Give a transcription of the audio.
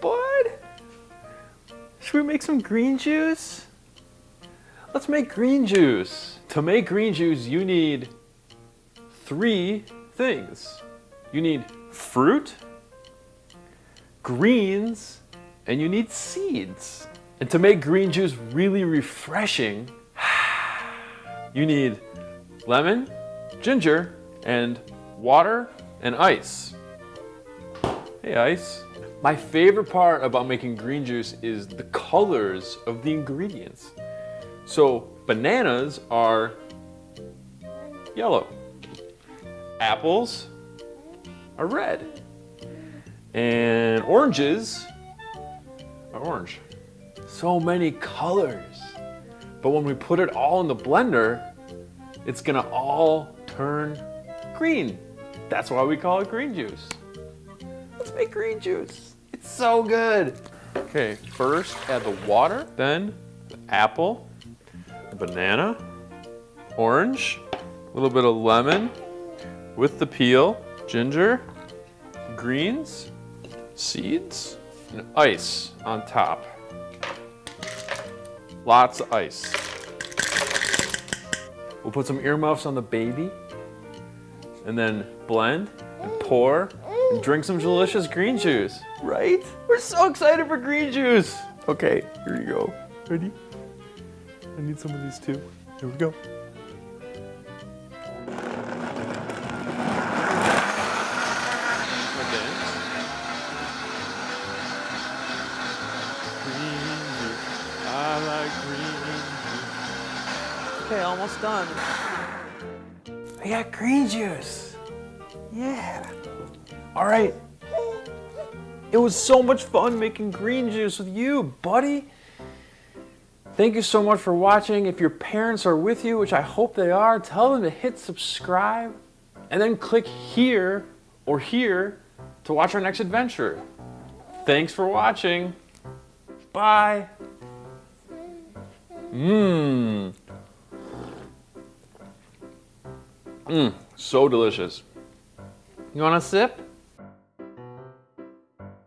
bud. Should we make some green juice? Let's make green juice. To make green juice, you need three things. You need fruit, greens, and you need seeds. And to make green juice really refreshing, you need lemon, ginger, and water and ice. Hey ice. My favorite part about making green juice is the colors of the ingredients. So bananas are yellow. Apples are red. And oranges are orange. So many colors. But when we put it all in the blender, it's gonna all turn green. That's why we call it green juice. Let's make green juice. So good. Okay, first add the water, then the apple, the banana, orange, a little bit of lemon with the peel, ginger, greens, seeds, and ice on top. Lots of ice. We'll put some earmuffs on the baby and then blend and pour and drink some delicious green juice, right? We're so excited for green juice. Okay, here you go. Ready? I need some of these too. Here we go. Okay. Green juice. I like green juice. Okay, almost done. I got green juice. Yeah. All right. It was so much fun making green juice with you, buddy. Thank you so much for watching. If your parents are with you, which I hope they are, tell them to hit subscribe and then click here or here to watch our next adventure. Thanks for watching. Bye. Mmm. Mmm, so delicious. You want a sip?